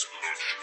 explosion.